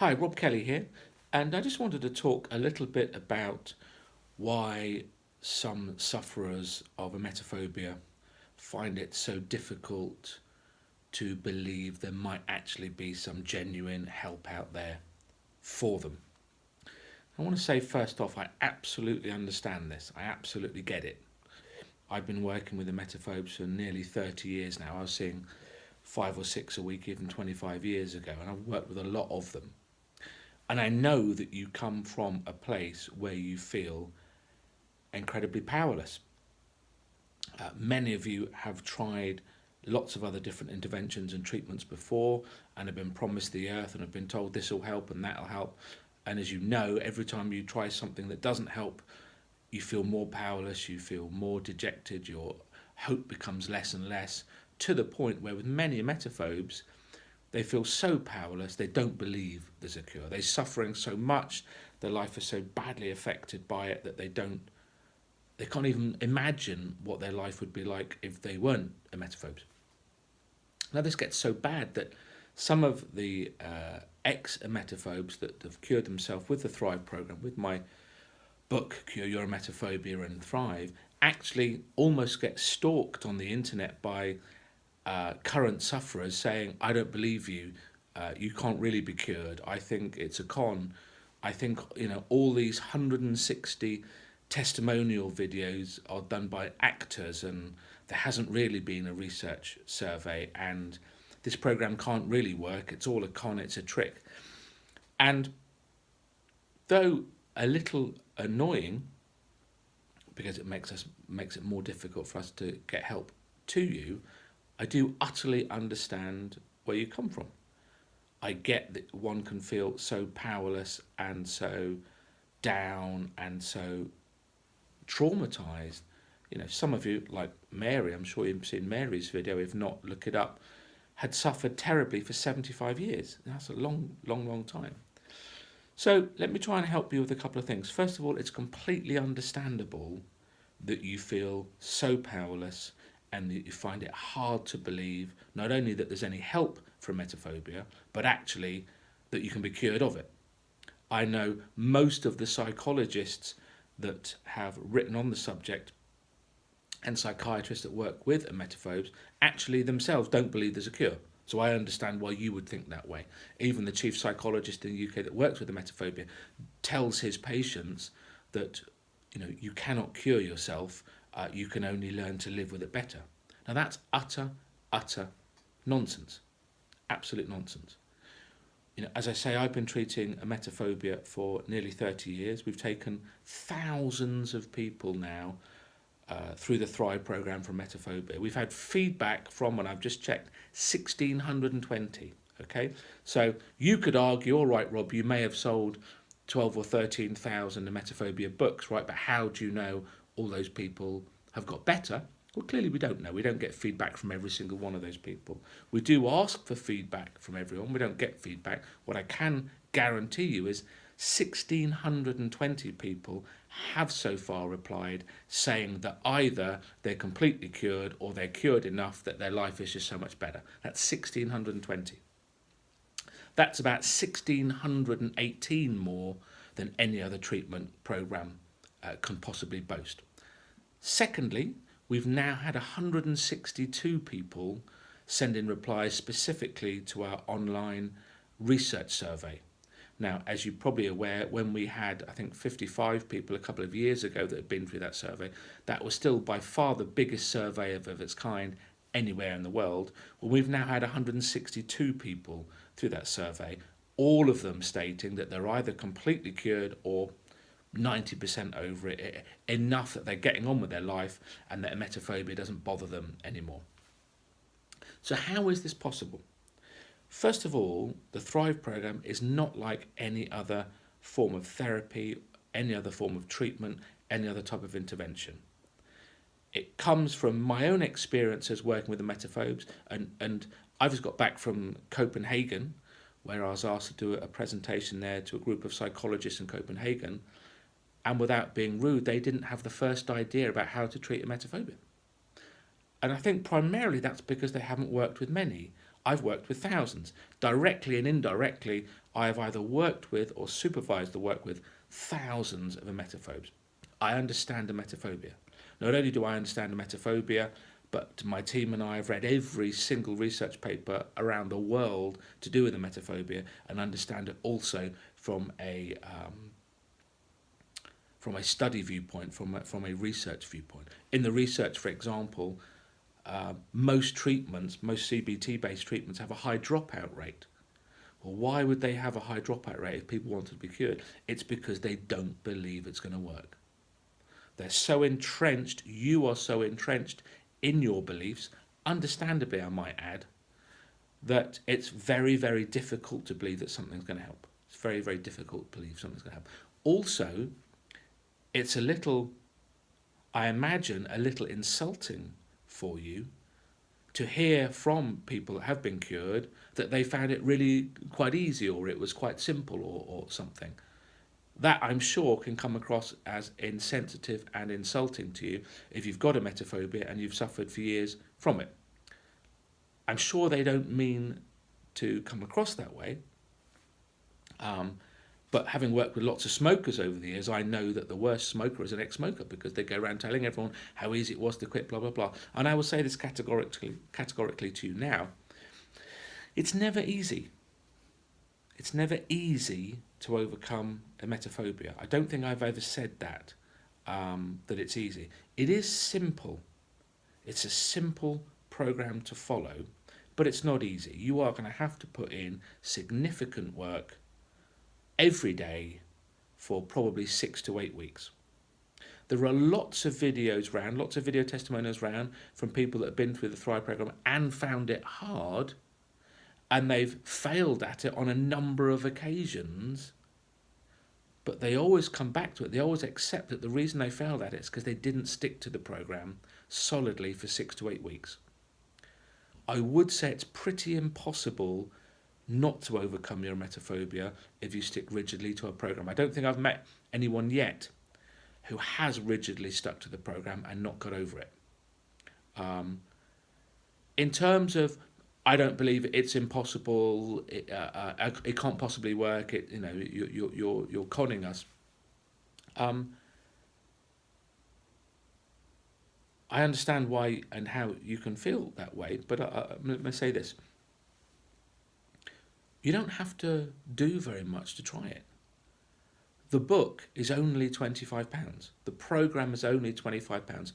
Hi, Rob Kelly here, and I just wanted to talk a little bit about why some sufferers of emetophobia find it so difficult to believe there might actually be some genuine help out there for them. I want to say first off, I absolutely understand this. I absolutely get it. I've been working with emetophobes for nearly 30 years now. I was seeing five or six a week even 25 years ago and I've worked with a lot of them. And I know that you come from a place where you feel incredibly powerless. Uh, many of you have tried lots of other different interventions and treatments before and have been promised the earth and have been told this will help and that will help. And as you know, every time you try something that doesn't help, you feel more powerless, you feel more dejected, your hope becomes less and less, to the point where with many emetophobes, they feel so powerless, they don't believe there's a cure. They're suffering so much, their life is so badly affected by it that they don't, they can't even imagine what their life would be like if they weren't emetophobes. Now this gets so bad that some of the uh, ex-emetophobes that have cured themselves with the Thrive program, with my book, Cure Your Emetophobia and Thrive, actually almost get stalked on the internet by uh, current sufferers saying, I don't believe you, uh, you can't really be cured, I think it's a con. I think, you know, all these 160 testimonial videos are done by actors and there hasn't really been a research survey and this program can't really work, it's all a con, it's a trick. And though a little annoying, because it makes us makes it more difficult for us to get help to you, I do utterly understand where you come from. I get that one can feel so powerless and so down and so traumatized. You know, some of you, like Mary, I'm sure you've seen Mary's video, if not, look it up, had suffered terribly for 75 years. That's a long, long, long time. So let me try and help you with a couple of things. First of all, it's completely understandable that you feel so powerless and you find it hard to believe not only that there's any help for emetophobia, but actually that you can be cured of it. I know most of the psychologists that have written on the subject and psychiatrists that work with emetophobes actually themselves don't believe there's a cure. So I understand why you would think that way. Even the chief psychologist in the UK that works with emetophobia tells his patients that you know you cannot cure yourself uh, you can only learn to live with it better. Now that's utter, utter nonsense. Absolute nonsense. You know, as I say, I've been treating emetophobia for nearly 30 years. We've taken thousands of people now uh, through the Thrive program for emetophobia. We've had feedback from, and I've just checked, 1,620. Okay, so you could argue, all right, Rob, you may have sold 12 or 13,000 emetophobia books, right? But how do you know all those people have got better? Well, clearly we don't know. We don't get feedback from every single one of those people. We do ask for feedback from everyone. We don't get feedback. What I can guarantee you is 1,620 people have so far replied saying that either they're completely cured or they're cured enough that their life is just so much better. That's 1,620. That's about 1,618 more than any other treatment program uh, can possibly boast. Secondly, we've now had 162 people send in replies specifically to our online research survey. Now, as you're probably aware, when we had, I think, 55 people a couple of years ago that had been through that survey, that was still by far the biggest survey of, of its kind anywhere in the world. Well, we've now had 162 people through that survey, all of them stating that they're either completely cured or 90% over it, enough that they're getting on with their life and that emetophobia doesn't bother them anymore. So how is this possible? First of all, the Thrive program is not like any other form of therapy, any other form of treatment, any other type of intervention. It comes from my own experiences working with the emetophobes and, and I've just got back from Copenhagen where I was asked to do a presentation there to a group of psychologists in Copenhagen and without being rude, they didn't have the first idea about how to treat emetophobia. And I think primarily that's because they haven't worked with many. I've worked with thousands. Directly and indirectly, I have either worked with or supervised the work with thousands of emetophobes. I understand emetophobia. Not only do I understand emetophobia, but my team and I have read every single research paper around the world to do with emetophobia and understand it also from a um, from a study viewpoint, from a, from a research viewpoint. In the research, for example, uh, most treatments, most CBT-based treatments have a high dropout rate. Well, why would they have a high dropout rate if people wanted to be cured? It's because they don't believe it's going to work. They're so entrenched, you are so entrenched in your beliefs, understandably I might add, that it's very, very difficult to believe that something's going to help. It's very, very difficult to believe something's going to help. Also, it's a little, I imagine, a little insulting for you to hear from people that have been cured that they found it really quite easy or it was quite simple or, or something. That I'm sure can come across as insensitive and insulting to you if you've got emetophobia and you've suffered for years from it. I'm sure they don't mean to come across that way. Um, but having worked with lots of smokers over the years, I know that the worst smoker is an ex-smoker because they go around telling everyone how easy it was to quit, blah, blah, blah. And I will say this categorically, categorically to you now. It's never easy. It's never easy to overcome emetophobia. I don't think I've ever said that, um, that it's easy. It is simple. It's a simple program to follow, but it's not easy. You are going to have to put in significant work every day for probably six to eight weeks. There are lots of videos around, lots of video testimonials around from people that have been through the Thrive program and found it hard and they've failed at it on a number of occasions but they always come back to it. They always accept that the reason they failed at it is because they didn't stick to the program solidly for six to eight weeks. I would say it's pretty impossible not to overcome your emetophobia if you stick rigidly to a program. I don't think I've met anyone yet who has rigidly stuck to the program and not got over it. Um, in terms of, I don't believe it's impossible. It, uh, uh, it can't possibly work. It, you know, you, you, you're you're conning us. Um, I understand why and how you can feel that way, but I, I'm going to say this. You don't have to do very much to try it. The book is only £25. The programme is only £25.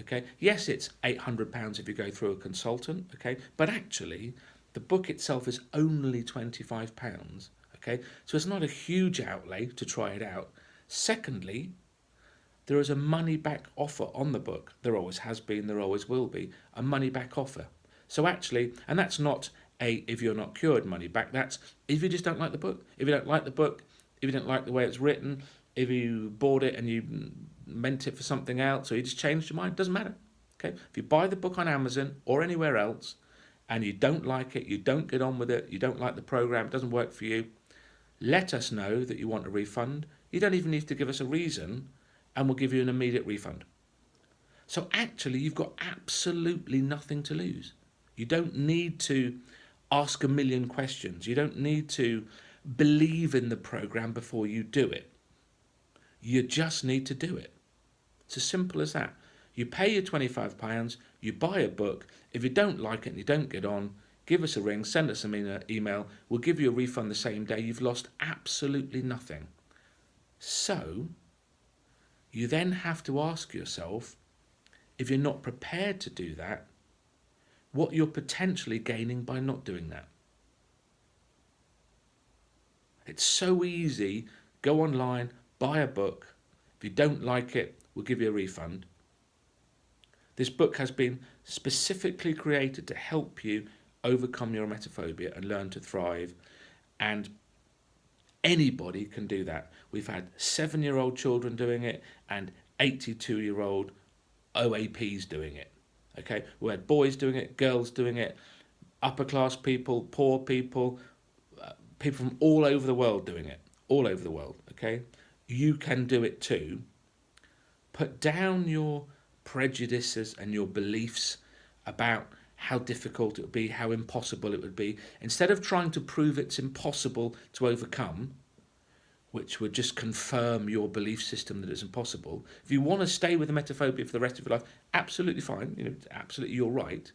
Okay, yes, it's £800 if you go through a consultant, okay, but actually the book itself is only £25, okay, so it's not a huge outlay to try it out. Secondly, there is a money back offer on the book. There always has been, there always will be, a money back offer. So actually, and that's not a if you're not cured money back. That's if you just don't like the book. If you don't like the book, if you don't like the way it's written, if you bought it and you meant it for something else or you just changed your mind, doesn't matter. Okay, if you buy the book on Amazon or anywhere else and you don't like it, you don't get on with it, you don't like the program, it doesn't work for you, let us know that you want a refund. You don't even need to give us a reason and we'll give you an immediate refund. So actually, you've got absolutely nothing to lose. You don't need to ask a million questions. You don't need to believe in the program before you do it. You just need to do it. It's as simple as that. You pay your £25, you buy a book. If you don't like it and you don't get on, give us a ring, send us an email. We'll give you a refund the same day. You've lost absolutely nothing. So, you then have to ask yourself, if you're not prepared to do that, what you're potentially gaining by not doing that. It's so easy. Go online, buy a book. If you don't like it, we'll give you a refund. This book has been specifically created to help you overcome your emetophobia and learn to thrive. And anybody can do that. We've had seven-year-old children doing it and 82-year-old OAPs doing it. Okay, we had boys doing it, girls doing it, upper class people, poor people, uh, people from all over the world doing it, all over the world. Okay, you can do it too. Put down your prejudices and your beliefs about how difficult it would be, how impossible it would be. Instead of trying to prove it's impossible to overcome, which would just confirm your belief system that it's impossible. If you want to stay with the emetophobia for the rest of your life, absolutely fine. You know, absolutely you're right.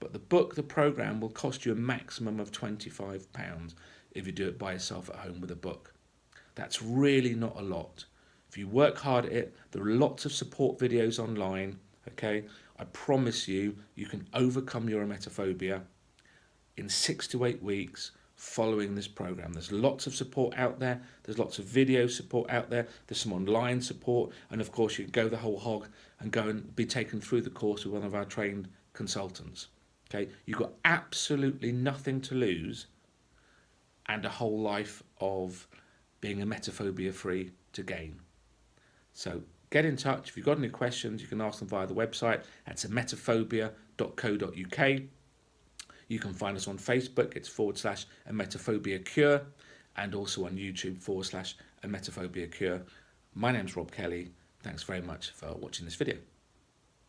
But the book, the program, will cost you a maximum of £25 if you do it by yourself at home with a book. That's really not a lot. If you work hard at it, there are lots of support videos online, okay? I promise you, you can overcome your emetophobia in six to eight weeks following this program. There's lots of support out there. There's lots of video support out there. There's some online support. And of course, you can go the whole hog and go and be taken through the course with one of our trained consultants. Okay, you've got absolutely nothing to lose and a whole life of being emetophobia free to gain. So get in touch. If you've got any questions, you can ask them via the website at emetophobia.co.uk. You can find us on Facebook, it's forward slash emetophobia cure, and also on YouTube forward slash emetophobia cure. My name's Rob Kelly. Thanks very much for watching this video.